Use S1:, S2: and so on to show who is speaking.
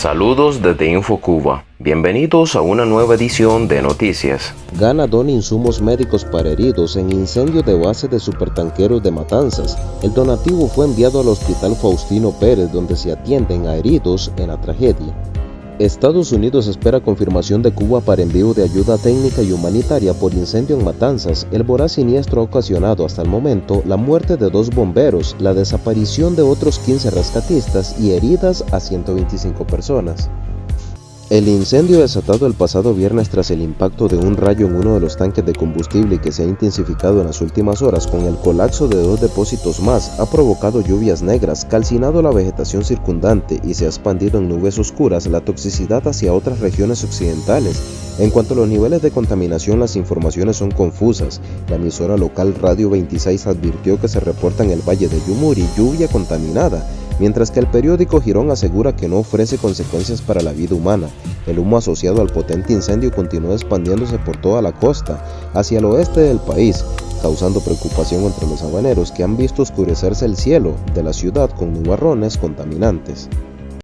S1: Saludos desde InfoCuba. Bienvenidos a una nueva edición de Noticias.
S2: Gana dona insumos médicos para heridos en incendio de base de supertanqueros de Matanzas. El donativo fue enviado al Hospital Faustino Pérez donde se atienden a heridos en la tragedia. Estados Unidos espera confirmación de Cuba para envío de ayuda técnica y humanitaria por incendio en Matanzas. El voraz siniestro ha ocasionado hasta el momento la muerte de dos bomberos, la desaparición de otros 15 rescatistas y heridas a 125 personas. El incendio desatado el pasado viernes tras el impacto de un rayo en uno de los tanques de combustible que se ha intensificado en las últimas horas con el colapso de dos depósitos más ha provocado lluvias negras, calcinado la vegetación circundante y se ha expandido en nubes oscuras la toxicidad hacia otras regiones occidentales. En cuanto a los niveles de contaminación las informaciones son confusas. La emisora local Radio 26 advirtió que se reporta en el valle de Yumuri lluvia contaminada mientras que el periódico Girón asegura que no ofrece consecuencias para la vida humana. El humo asociado al potente incendio continúa expandiéndose por toda la costa, hacia el oeste del país, causando preocupación entre los habaneros que han visto oscurecerse el cielo de la ciudad con nubarrones contaminantes.